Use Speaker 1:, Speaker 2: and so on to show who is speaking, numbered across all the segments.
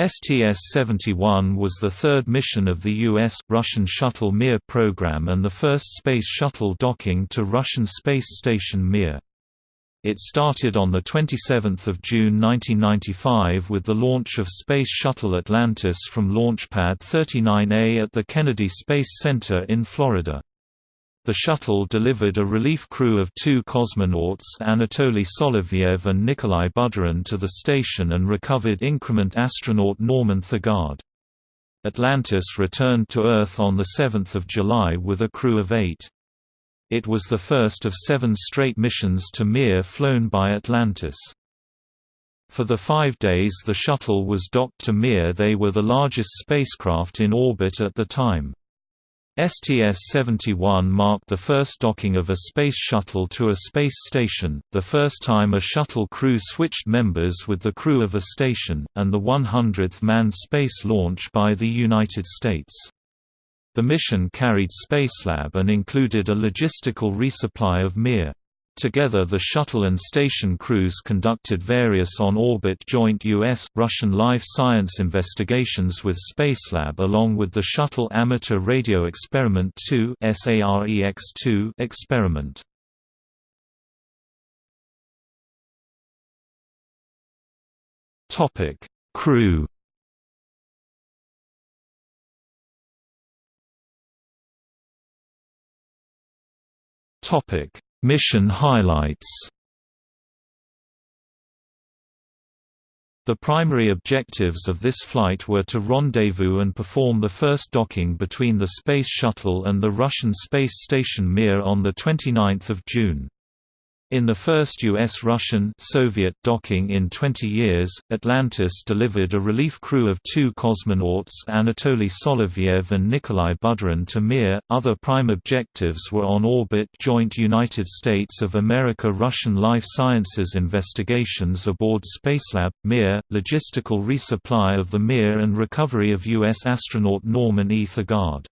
Speaker 1: STS-71 was the third mission of the U.S.-Russian Shuttle Mir program and the first space shuttle docking to Russian space station Mir. It started on 27 June 1995 with the launch of Space Shuttle Atlantis from Launchpad 39A at the Kennedy Space Center in Florida. The shuttle delivered a relief crew of two cosmonauts Anatoly Solovyev and Nikolai Budarin to the station and recovered increment astronaut Norman Thagard. Atlantis returned to Earth on 7 July with a crew of eight. It was the first of seven straight missions to Mir flown by Atlantis. For the five days the shuttle was docked to Mir they were the largest spacecraft in orbit at the time. STS-71 marked the first docking of a space shuttle to a space station, the first time a shuttle crew switched members with the crew of a station, and the 100th manned space launch by the United States. The mission carried Spacelab and included a logistical resupply of Mir. Together the shuttle and station crews conducted various on-orbit joint U.S.-Russian life science investigations with Spacelab along with the Shuttle Amateur Radio Experiment 2 experiment. Crew Topic Mission highlights The primary objectives of this flight were to rendezvous and perform the first docking between the Space Shuttle and the Russian space station Mir on 29 June. In the first U.S.-Russian Soviet docking in 20 years, Atlantis delivered a relief crew of two cosmonauts Anatoly Solovyev and Nikolai Budarin to Mir. Other prime objectives were on-orbit joint United States of America-Russian life sciences investigations aboard Spacelab, Mir, logistical resupply of the Mir and recovery of U.S. astronaut Norman E. Thagard.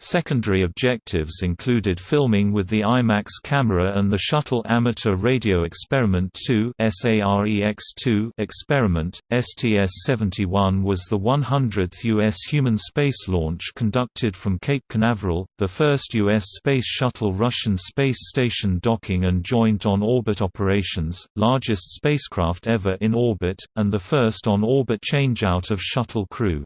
Speaker 1: Secondary objectives included filming with the IMAX camera and the Shuttle Amateur Radio Experiment 2 SAREX-2 experiment. STS-71 was the 100th U.S. human space launch conducted from Cape Canaveral, the first U.S. Space Shuttle Russian space station docking and joint on-orbit operations, largest spacecraft ever in orbit, and the first on-orbit changeout of shuttle crew.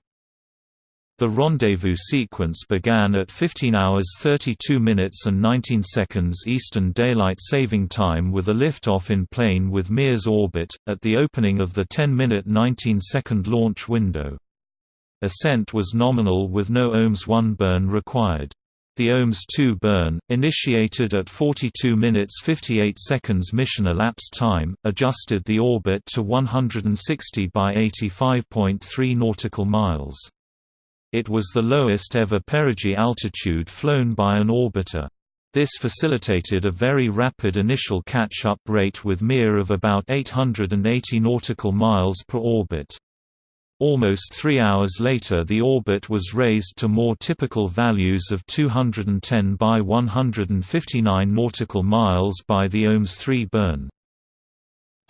Speaker 1: The rendezvous sequence began at 15 hours 32 minutes and 19 seconds Eastern Daylight Saving Time with a liftoff in plane with Mir's orbit, at the opening of the 10-minute 19-second launch window. Ascent was nominal with no OMS-1 burn required. The OMS-2 burn, initiated at 42 minutes 58 seconds mission elapsed time, adjusted the orbit to 160 by 85.3 nautical miles. It was the lowest ever perigee altitude flown by an orbiter. This facilitated a very rapid initial catch-up rate with Mir of about 880 nautical miles per orbit. Almost three hours later the orbit was raised to more typical values of 210 by 159 nautical miles by the OMS-3 burn.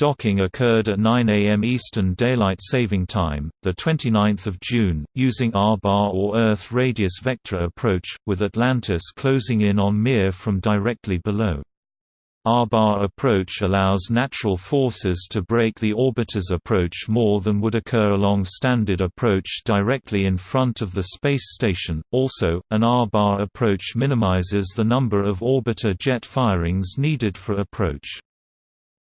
Speaker 1: Docking occurred at 9 a.m. Eastern Daylight Saving Time, 29 June, using R-bar or Earth radius vector approach, with Atlantis closing in on Mir from directly below. R-bar approach allows natural forces to brake the orbiter's approach more than would occur along standard approach directly in front of the space station. Also, an R-bar approach minimizes the number of orbiter jet firings needed for approach.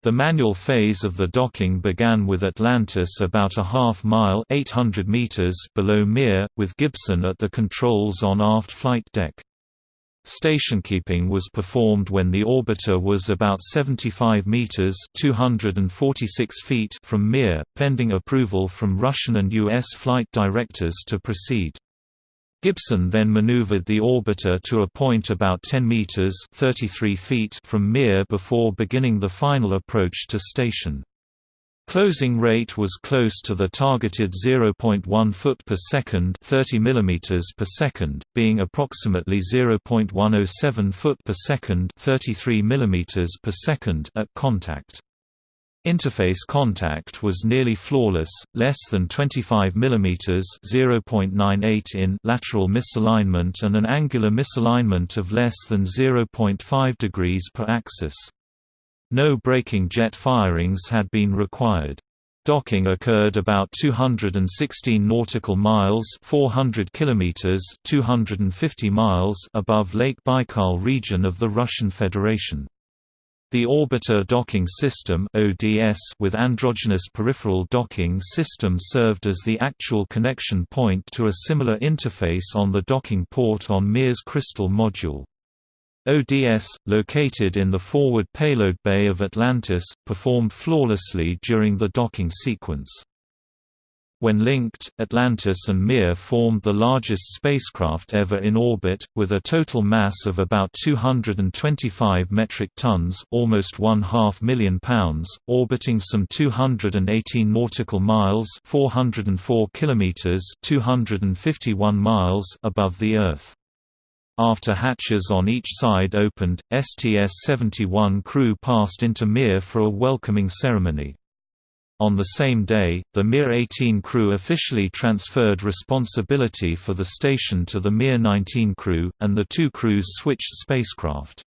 Speaker 1: The manual phase of the docking began with Atlantis about a half mile 800 meters below Mir, with Gibson at the controls on aft flight deck. Stationkeeping was performed when the orbiter was about 75 meters (246 feet) from Mir, pending approval from Russian and US flight directors to proceed. Gibson then maneuvered the orbiter to a point about 10 meters (33 feet) from Mir before beginning the final approach to station. Closing rate was close to the targeted 0.1 foot per second, 30 mm per second, being approximately 0.107 foot per second, 33 mm per second at contact. Interface contact was nearly flawless, less than 25 mm (0.98 in) lateral misalignment and an angular misalignment of less than 0.5 degrees per axis. No braking jet firings had been required. Docking occurred about 216 nautical miles 400 kilometers 250 miles above Lake Baikal region of the Russian Federation. The Orbiter Docking System with androgynous peripheral docking system served as the actual connection point to a similar interface on the docking port on Mir's Kristall module. ODS, located in the forward payload bay of Atlantis, performed flawlessly during the docking sequence. When linked, Atlantis and Mir formed the largest spacecraft ever in orbit, with a total mass of about 225 metric tons almost one half million pounds, orbiting some 218 nautical miles 404 kilometers 251 miles above the Earth. After hatches on each side opened, STS-71 crew passed into Mir for a welcoming ceremony. On the same day, the Mir-18 crew officially transferred responsibility for the station to the Mir-19 crew, and the two crews switched spacecraft.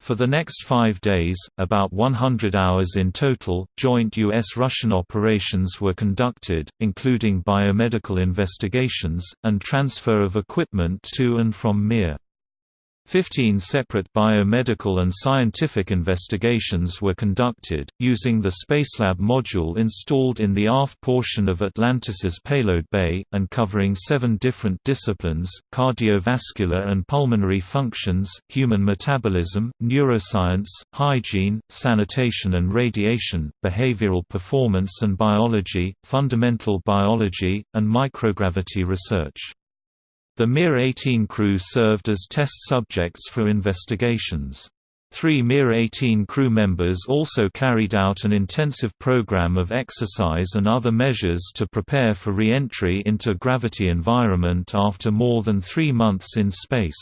Speaker 1: For the next five days, about 100 hours in total, joint U.S.-Russian operations were conducted, including biomedical investigations, and transfer of equipment to and from Mir. Fifteen separate biomedical and scientific investigations were conducted, using the Spacelab module installed in the aft portion of Atlantis's payload bay, and covering seven different disciplines, cardiovascular and pulmonary functions, human metabolism, neuroscience, hygiene, sanitation and radiation, behavioral performance and biology, fundamental biology, and microgravity research. The Mir-18 crew served as test subjects for investigations. Three Mir-18 crew members also carried out an intensive program of exercise and other measures to prepare for re-entry into gravity environment after more than three months in space.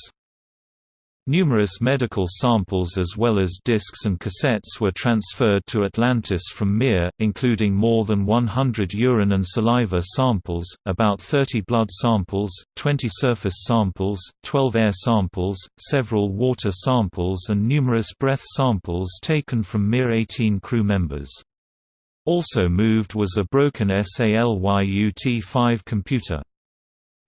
Speaker 1: Numerous medical samples as well as discs and cassettes were transferred to Atlantis from Mir, including more than 100 urine and saliva samples, about 30 blood samples, 20 surface samples, 12 air samples, several water samples and numerous breath samples taken from Mir-18 crew members. Also moved was a broken SALYUT-5 computer.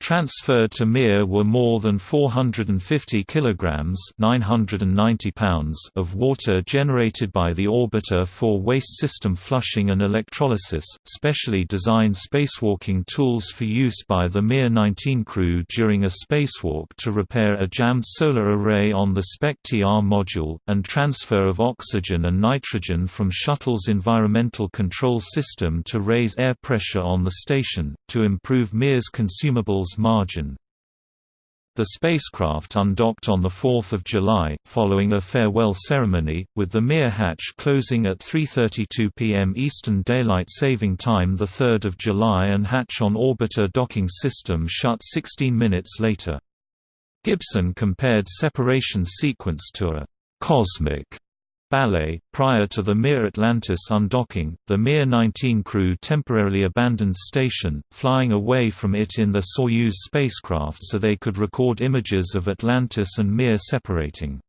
Speaker 1: Transferred to Mir were more than 450 kilograms (990 pounds) of water generated by the orbiter for waste system flushing and electrolysis, specially designed spacewalking tools for use by the Mir 19 crew during a spacewalk to repair a jammed solar array on the Spektr module, and transfer of oxygen and nitrogen from shuttle's environmental control system to raise air pressure on the station, to improve Mir's consumables margin. The spacecraft undocked on 4 July, following a farewell ceremony, with the Mir hatch closing at 3.32 pm Eastern Daylight Saving Time 3 July and hatch on orbiter docking system shut 16 minutes later. Gibson compared separation sequence to a «cosmic» ballet. Prior to the Mir Atlantis undocking, the Mir 19 crew temporarily abandoned station, flying away from it in the Soyuz spacecraft so they could record images of Atlantis and Mir separating.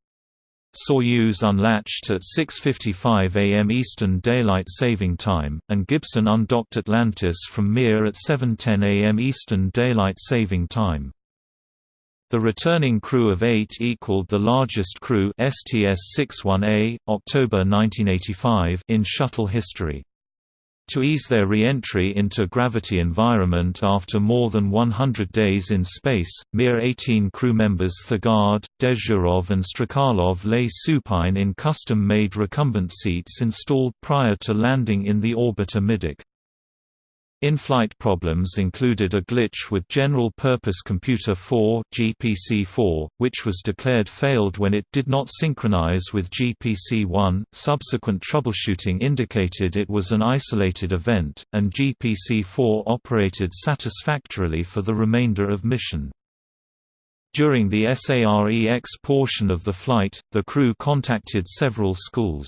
Speaker 1: Soyuz unlatched at 6.55 am Eastern Daylight Saving Time, and Gibson undocked Atlantis from Mir at 7.10 am Eastern Daylight Saving Time. The returning crew of eight equaled the largest crew STS-61A, October 1985 in shuttle history. To ease their re-entry into gravity environment after more than 100 days in space, Mir-18 crew members Thagard, Dezhurov and Strekalov lay supine in custom-made recumbent seats installed prior to landing in the orbiter middeck. In-flight problems included a glitch with General Purpose Computer 4 (GPC-4), which was declared failed when it did not synchronize with GPC-1. Subsequent troubleshooting indicated it was an isolated event, and GPC-4 operated satisfactorily for the remainder of mission. During the SAREX portion of the flight, the crew contacted several schools.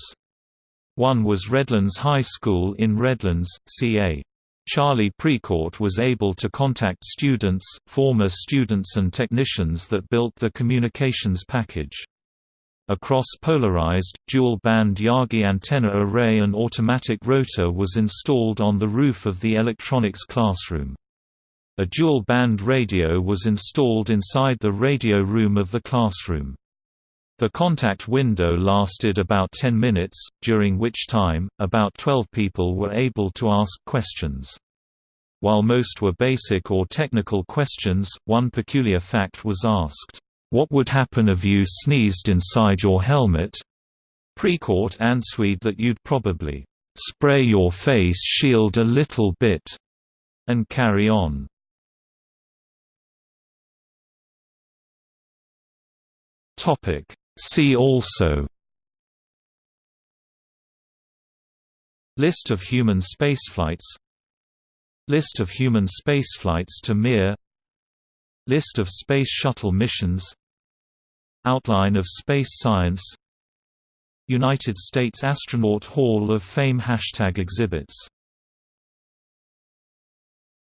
Speaker 1: One was Redlands High School in Redlands, CA. Charlie Precourt was able to contact students, former students and technicians that built the communications package. A cross-polarized, dual-band Yagi antenna array and automatic rotor was installed on the roof of the electronics classroom. A dual-band radio was installed inside the radio room of the classroom. The contact window lasted about 10 minutes, during which time, about 12 people were able to ask questions. While most were basic or technical questions, one peculiar fact was asked, what would happen if you sneezed inside your helmet? Precourt answered that you'd probably spray your face shield a little bit and carry on. Topic See also List of human spaceflights List of human spaceflights to Mir List of Space Shuttle missions Outline of space science United States Astronaut Hall of Fame Hashtag exhibits